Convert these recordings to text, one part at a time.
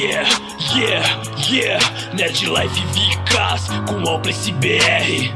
Yeah, yeah, yeah. Nerd Life Vicas com Alplice BR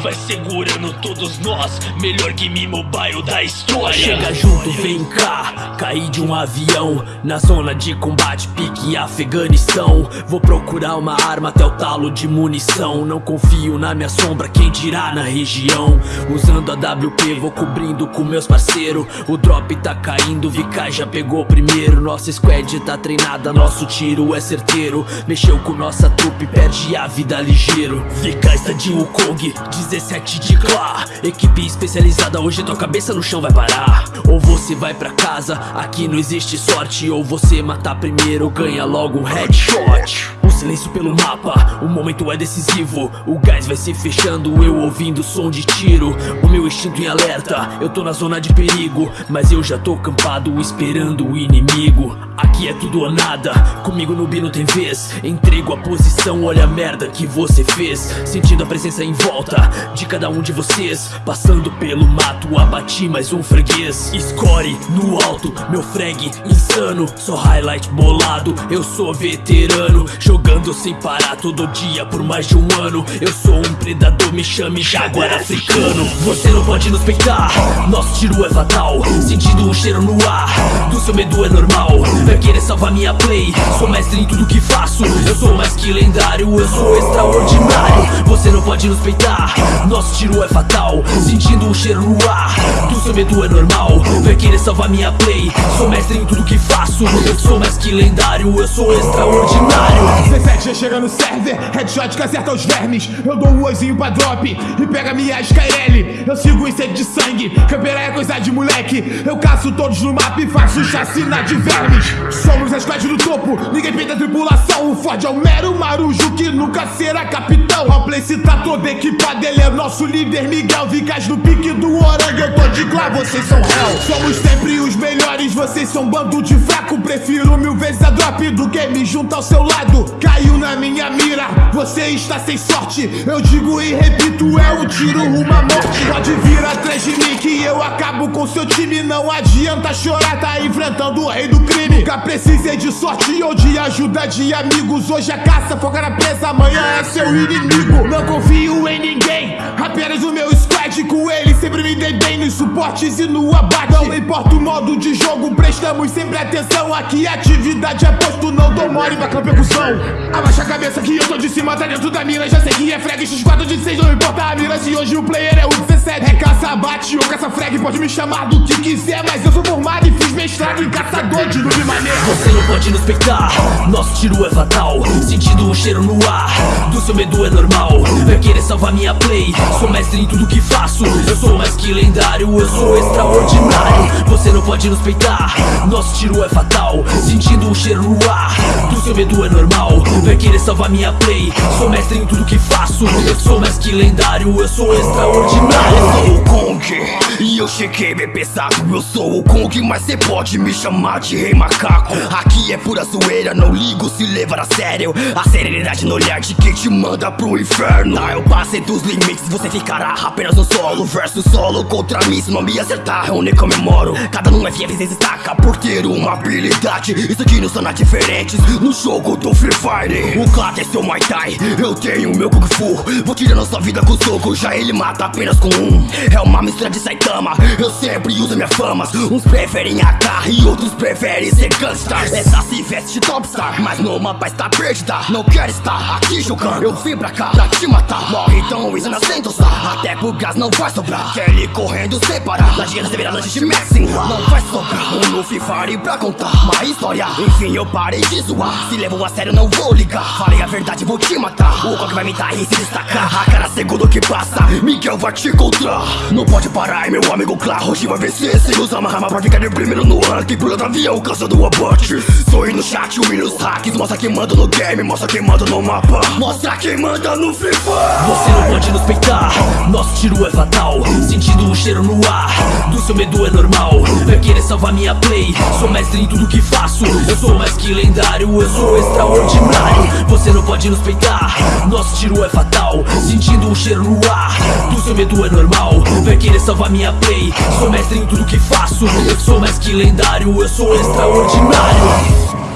Vai segurando todos nós Melhor game mobile da história. Chega junto, vem cá Caí de um avião Na zona de combate, pique Afeganistão. Vou procurar uma arma até o talo de munição. Não confio na minha sombra, quem dirá na região? Usando a WP, vou cobrindo com meus parceiros O drop tá caindo, VK já pegou primeiro. Nossa squad tá treinada, nosso tiro é certeiro. Mexeu com nossa trupe, perde a vida ligeiro. VK está de Wukong, 17 de Clá Equipe especializada, hoje tua cabeça no chão vai parar. Ou você vai pra casa, aqui não existe sorte Ou você mata primeiro, ganha logo um headshot silêncio pelo mapa, o momento é decisivo. O gás vai se fechando, eu ouvindo som de tiro. O meu instinto em alerta, eu tô na zona de perigo Mas eu já tô campado esperando o inimigo. Aqui é tudo ou nada, comigo no B não tem vez. Entrego a posição, olha a merda que você fez. Sentindo a presença em volta de cada um de vocês. Passando pelo mato, abati mais um freguês. Score no alto, meu frag insano. Só highlight bolado, eu sou veterano. Jogando sem parar todo dia por mais de um ano. Eu sou um predador, me chame jaguar africano. Você não pode nos peitar, nosso tiro é fatal. Sentindo o cheiro no ar, do seu medo é normal. Vai querer salvar minha play, sou mestre em tudo que faço. Eu sou mais que lendário, eu sou extraordinário. Você não pode nos peitar nosso tiro é fatal. Sentindo o cheiro no ar Do seu medo é normal. Vai querer salvar minha play Sou mestre em tudo que faço. Eu sou mais que lendário Eu sou extraordinário. 17 já chega no server Headshot que acerta os vermes. Eu dou um oizinho pra drop E pega minha Skyrelli Eu sigo em sede de sangue Campeira é coisa de moleque. Eu caço todos no mapa e faço chacina de vermes. Somos a squad do topo Ninguém peita a tripulação. O Ford é o mero marujo Que nunca será capitão. A place tá toda equipada Ele é nosso líder. Miguel Vicas no pique do orangue Eu tô de glá, vocês são hell. Somos sempre os melhores Vocês são bando de fraco. Prefiro mil vezes a drop do que me junto ao seu lado. Caiu na minha mira. Você está sem sorte. Eu digo e repito É um tiro à morte. Pode vir atrás de mim Que eu acabo com seu time. Não adianta chorar Tá enfrentando o rei do crime. Nunca precisei de sorte ou de ajuda de amigos. Hoje a caça foca na presa Amanhã é seu inimigo. Não confio em ninguém Apenas o meu squad com ele Sempre me dei bem nos suportes e no abate. Não importa o modo de jogo Prestamos sempre atenção. Aqui a atividade é posto Não dou mole pra campecução Abaixa a cabeça que eu tô de cima Tá dentro da mira. Já sei que é frag X4 de 6 Não importa a mira. Se hoje o player é o 17 É caça bate ou caça frag Pode me chamar do que quiser Mas eu sou formado e fiz mestrado Em caçador de noob maneiro Você não pode nos peitar Nosso tiro é fatal. Sentindo o cheiro no ar Do seu medo é normal. Vai querer salvar minha play Sou mestre em tudo que Eu sou mais que lendário, eu sou extraordinário. Você não pode nos peitar Nosso tiro é fatal. Sentindo o cheiro no ar Do seu medo é normal. Vai querer salvar minha play Sou mestre em tudo que faço. Eu sou mais que lendário, eu sou extraordinário. Eu sou o Kong E eu cheguei bem pesado. Eu sou o Kong, mas cê pode me chamar de rei macaco. Aqui é pura zoeira, não ligo se levar a sério. A serenidade no olhar de quem te manda pro inferno. Tá, eu passei dos limites, você ficará apenas solo Verso solo contra mim, se não me acertar eu nem comemoro. Cada um é FF se destaca por ter uma habilidade. Isso aqui não são diferentes no jogo do Free Fire. O Clad é seu Muay Thai, eu tenho meu Kung Fu. Vou tirando sua vida com soco, já ele mata apenas com um. É uma mistura de Saitama, eu sempre uso minha fama. Uns preferem AK e outros preferem ser gangsters. Essa se veste de topstar, mas no mapa está perdida Não quer estar aqui jogando, eu vim pra cá pra te matar. Morre então, isso sem tostar, até pro não vai sobrar. Ele correndo sem parar, na gira receber a lanche de Maxim Não vai sobrar, um Free Fire pra contar uma história. Enfim, eu parei de zoar, se levou a sério não vou ligar. Falei a verdade, vou te matar, o qual que vai me dar e se destacar. A cada segundo que passa, Miguel vai te encontrar. Não pode parar, meu amigo claro, hoje vai vencer. Sem usar uma rama pra ficar de primeiro no ranking Pula do avião, cansando o abate. Sou no chat, humilha os hacks Mostra quem manda no game, mostra quem manda no mapa. Mostra quem manda no Fire Você não pode nos peitar Nosso tiro é fatal. Sentindo o cheiro no ar Do seu medo é normal. Vai querer salvar minha play Sou mestre em tudo que faço. Eu sou mais que lendário Eu sou extraordinário. Você não pode nos peitar Nosso tiro é fatal. Sentindo o cheiro no ar. Do seu medo é normal Vai querer salvar minha play. Sou mestre em tudo que faço Eu sou mais que lendário Eu sou extraordinário